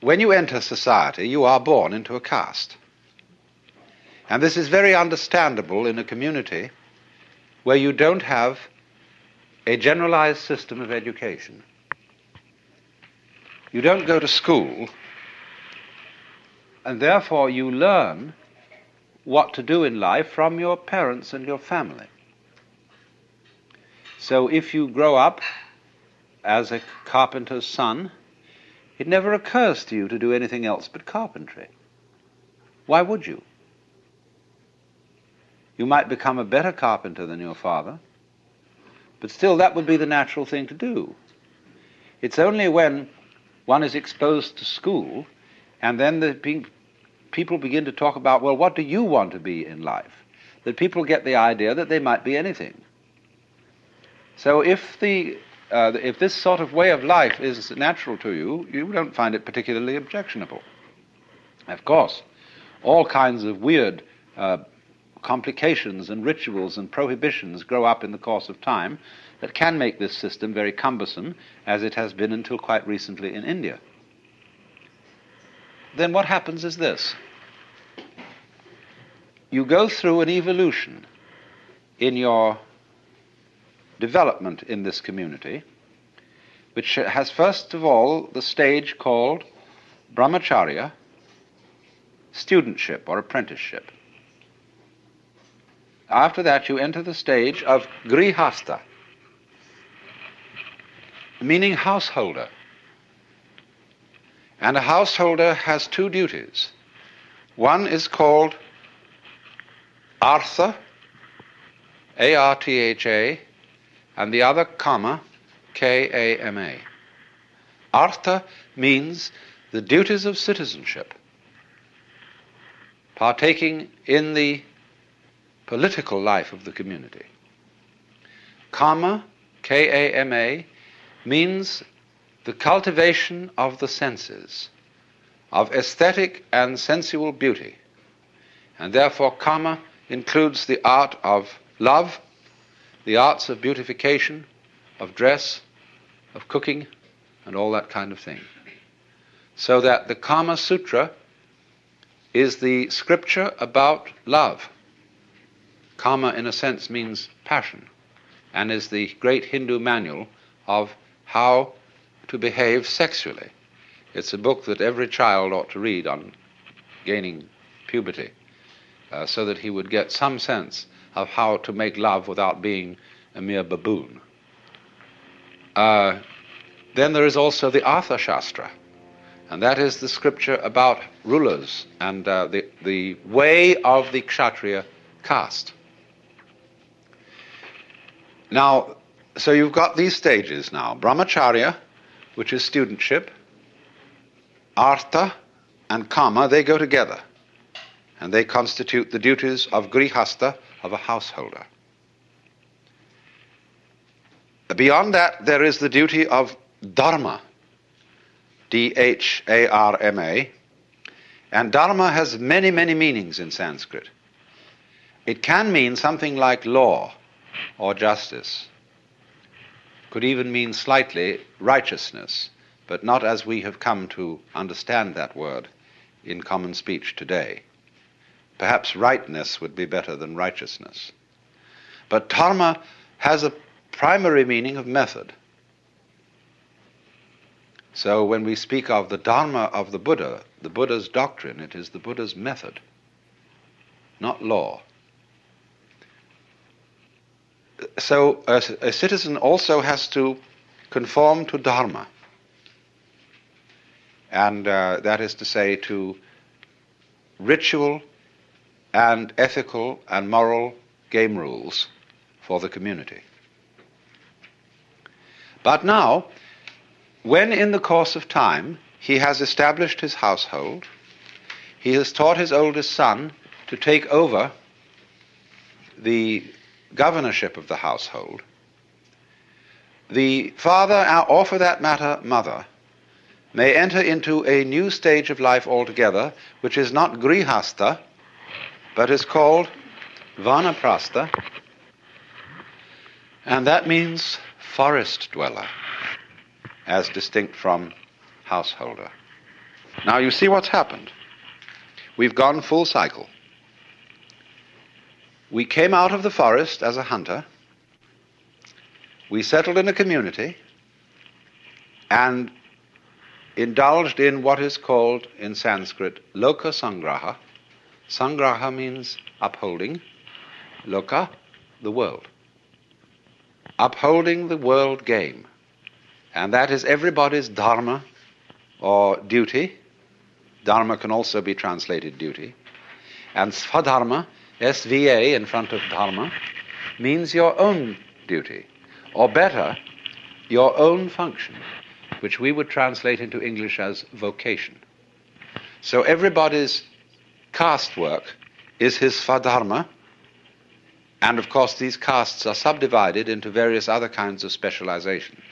when you enter society, you are born into a caste. And this is very understandable in a community where you don't have a generalized system of education. You don't go to school, and therefore you learn what to do in life from your parents and your family. So if you grow up as a carpenter's son, it never occurs to you to do anything else but carpentry. Why would you? You might become a better carpenter than your father, but still that would be the natural thing to do. It's only when one is exposed to school and then the pe- people begin to talk about, well, what do you want to be in life? That people get the idea that they might be anything. So if the uh, if this sort of way of life is natural to you, you don't find it particularly objectionable. Of course, all kinds of weird uh, complications and rituals and prohibitions grow up in the course of time that can make this system very cumbersome, as it has been until quite recently in India. Then what happens is this you go through an evolution in your development in this community, which has first of all the stage called brahmacharya, studentship or apprenticeship. After that, you enter the stage of grihasta, meaning householder. And a householder has two duties. One is called artha, A R T H A, and the other kama, K A M A. Artha means the duties of citizenship, partaking in the political life of the community. Kama, K A M A, means the cultivation of the senses, of aesthetic and sensual beauty. And therefore, kama includes the art of love, the arts of beautification, of dress, of cooking, and all that kind of thing. So that the Kama Sutra is the scripture about love. Kama, in a sense, means passion, and is the great Hindu manual of how to behave sexually. It's a book that every child ought to read on gaining puberty, uh, so that he would get some sense of how to make love without being a mere baboon. Uh, then there is also the Artha Shastra, and that is the scripture about rulers and uh, the, the way of the Kshatriya caste. Now, so you've got these stages now Brahmacharya, which is studentship, Artha and Kama, they go together, and they constitute the duties of Grihasta, of a householder. Beyond that, there is the duty of Dharma, D H A R M A, and Dharma has many, many meanings in Sanskrit. It can mean something like law or justice. Could even mean slightly righteousness, but not as we have come to understand that word in common speech today. Perhaps rightness would be better than righteousness. But dharma has a primary meaning of method. So when we speak of the Dharma of the Buddha, the Buddha's doctrine, it is the Buddha's method, not law. So a, a citizen also has to conform to Dharma. And uh, that is to say, to ritual and ethical and moral game rules for the community. But now, when in the course of time he has established his household, he has taught his oldest son to take over the governorship of the household, the father, uh, or for that matter, mother, may enter into a new stage of life altogether, which is not grihasta, but is called vanaprastha, and that means forest dweller, as distinct from householder. Now you see what's happened. We've gone full cycle. We came out of the forest as a hunter. We settled in a community and indulged in what is called in Sanskrit loka sangraha. Sangraha means upholding, loka, the world. Upholding the world game. And that is everybody's dharma or duty. Dharma can also be translated duty. And svadharma, SVA in front of dharma, means your own duty. Or better, your own function, which we would translate into English as vocation. So everybody's caste work is his svadharma, and of course these castes are subdivided into various other kinds of specializations.